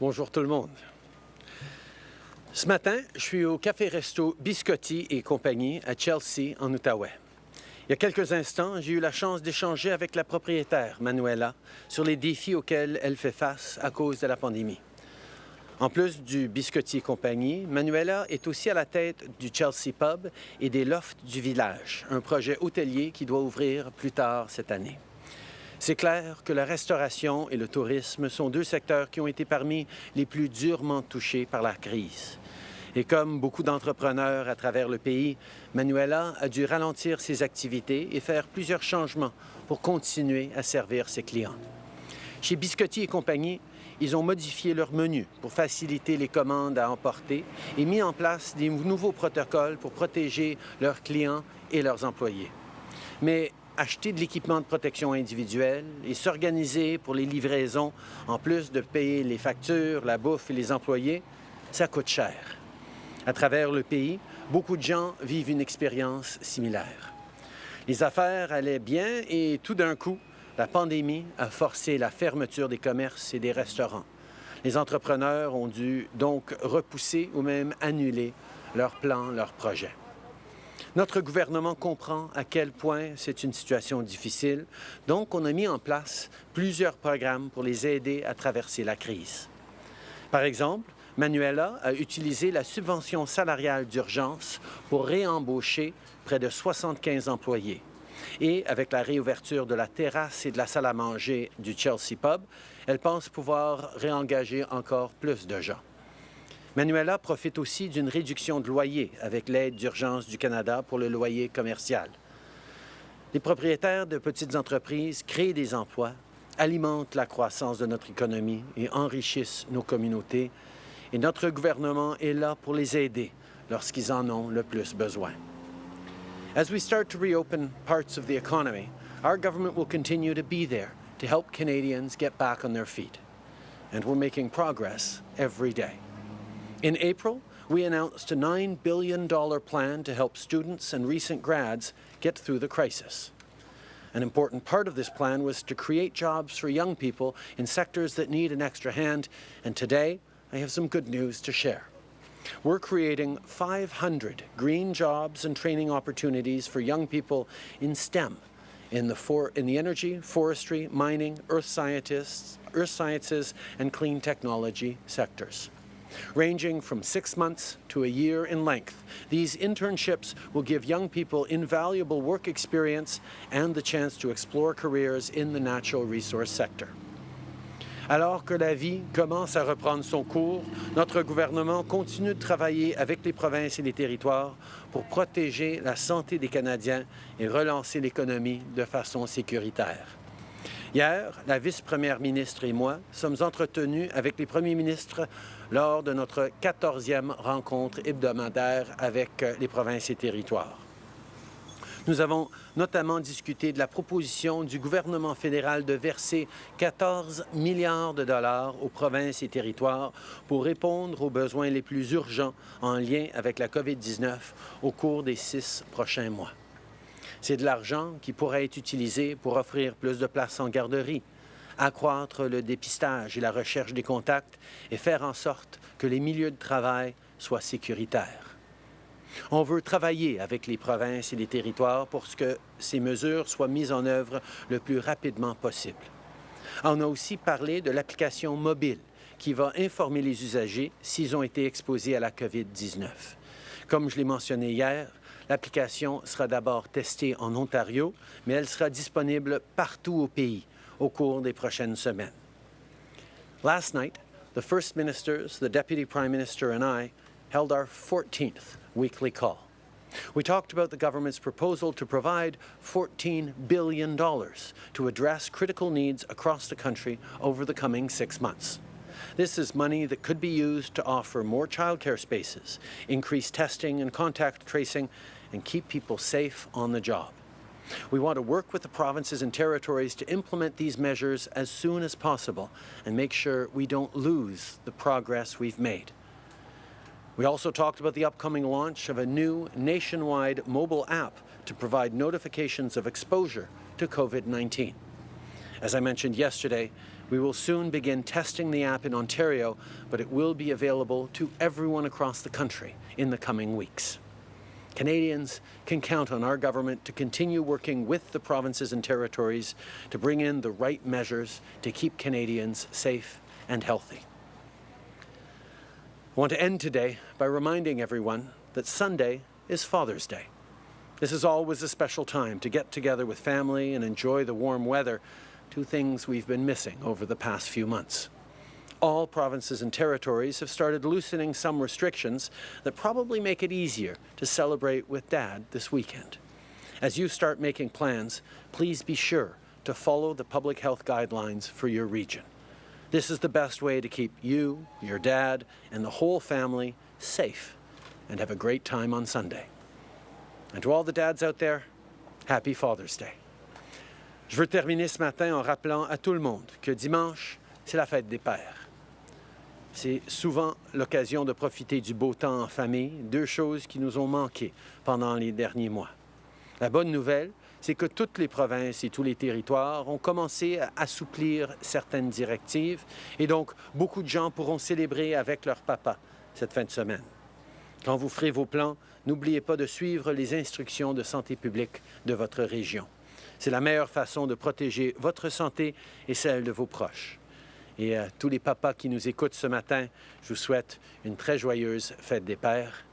Bonjour tout le monde. Ce matin, je suis au café-resto Biscotti et compagnie à Chelsea, en Outaouais. Il y a quelques instants, j'ai eu la chance d'échanger avec la propriétaire, Manuela, sur les défis auxquels elle fait face à cause de la pandémie. En plus du Biscotti et compagnie, Manuela est aussi à la tête du Chelsea Pub et des Lofts du village, un projet hôtelier qui doit ouvrir plus tard cette année. C'est clair que la restauration et le tourisme sont deux secteurs qui ont été parmi les plus durement touchés par la crise. Et comme beaucoup d'entrepreneurs à travers le pays, Manuela a dû ralentir ses activités et faire plusieurs changements pour continuer à servir ses clients. Chez Biscotti et compagnie, ils ont modifié leur menu pour faciliter les commandes à emporter et mis en place des nouveaux protocoles pour protéger leurs clients et leurs employés. Mais acheter de l'équipement de protection individuelle et s'organiser pour les livraisons, en plus de payer les factures, la bouffe et les employés, ça coûte cher. À travers le pays, beaucoup de gens vivent une expérience similaire. Les affaires allaient bien et tout d'un coup, la pandémie a forcé la fermeture des commerces et des restaurants. Les entrepreneurs ont dû donc repousser ou même annuler leurs plans, leurs projets. Notre gouvernement comprend à quel point c'est une situation difficile, donc on a mis en place plusieurs programmes pour les aider à traverser la crise. Par exemple, Manuela a utilisé la subvention salariale d'urgence pour réembaucher près de 75 employés. Et avec la réouverture de la terrasse et de la salle à manger du Chelsea Pub, elle pense pouvoir réengager encore plus de gens. Manuela profite aussi d'une réduction de loyer avec l'aide d'urgence du Canada pour le loyer commercial. Les propriétaires de petites entreprises créent des emplois, alimentent la croissance de notre économie et enrichissent nos communautés. Et notre gouvernement est là pour les aider lorsqu'ils en ont le plus besoin. As we start to reopen parts of the economy, our government will continue to be there to help Canadians get back on their feet. And we're making progress every day. In April, we announced a $9 billion plan to help students and recent grads get through the crisis. An important part of this plan was to create jobs for young people in sectors that need an extra hand, and today I have some good news to share. We're creating 500 green jobs and training opportunities for young people in STEM, in the, for, in the energy, forestry, mining, earth scientists, earth sciences, and clean technology sectors. Ranging from six months to a year in length, these internships will give young people invaluable work experience and the chance to explore careers in the natural resource sector. Alors que la vie commence à reprendre son cours, notre gouvernement continue de travailler avec les provinces et les territoires pour protéger la santé des Canadiens et relancer l'économie de façon sécuritaire. Hier, la vice-première ministre et moi sommes entretenus avec les premiers ministres lors de notre 14e rencontre hebdomadaire avec euh, les provinces et territoires. Nous avons notamment discuté de la proposition du gouvernement fédéral de verser 14 milliards de dollars aux provinces et territoires pour répondre aux besoins les plus urgents en lien avec la COVID-19 au cours des six prochains mois. C'est de l'argent qui pourrait être utilisé pour offrir plus de places en garderie, accroître le dépistage et la recherche des contacts et faire en sorte que les milieux de travail soient sécuritaires. On veut travailler avec les provinces et les territoires pour que ces mesures soient mises en œuvre le plus rapidement possible. On a aussi parlé de l'application mobile qui va informer les usagers s'ils ont été exposés à la COVID-19. Comme je l'ai mentionné hier, L'application sera d'abord testée en Ontario, mais elle sera disponible partout au pays au cours des prochaines semaines. Last night, the First Ministers, the Deputy Prime Minister and I held our 14th weekly call. We talked about the government's proposal to provide $14 billion to address critical needs across the country over the coming six months. This is money that could be used to offer more childcare spaces, increase testing and contact tracing, and keep people safe on the job. We want to work with the provinces and territories to implement these measures as soon as possible and make sure we don't lose the progress we've made. We also talked about the upcoming launch of a new nationwide mobile app to provide notifications of exposure to COVID-19. As I mentioned yesterday, We will soon begin testing the app in Ontario, but it will be available to everyone across the country in the coming weeks. Canadians can count on our government to continue working with the provinces and territories to bring in the right measures to keep Canadians safe and healthy. I want to end today by reminding everyone that Sunday is Father's Day. This is always a special time to get together with family and enjoy the warm weather, two things we've been missing over the past few months. All provinces and territories have started loosening some restrictions that probably make it easier to celebrate with Dad this weekend. As you start making plans, please be sure to follow the public health guidelines for your region. This is the best way to keep you, your dad, and the whole family safe and have a great time on Sunday. And to all the dads out there, happy Father's Day. Je veux terminer ce matin en rappelant à tout le monde que dimanche, c'est la fête des pères. C'est souvent l'occasion de profiter du beau temps en famille, deux choses qui nous ont manqué pendant les derniers mois. La bonne nouvelle, c'est que toutes les provinces et tous les territoires ont commencé à assouplir certaines directives et donc beaucoup de gens pourront célébrer avec leur papa cette fin de semaine. Quand vous ferez vos plans, n'oubliez pas de suivre les instructions de santé publique de votre région. C'est la meilleure façon de protéger votre santé et celle de vos proches. Et à tous les papas qui nous écoutent ce matin, je vous souhaite une très joyeuse fête des pères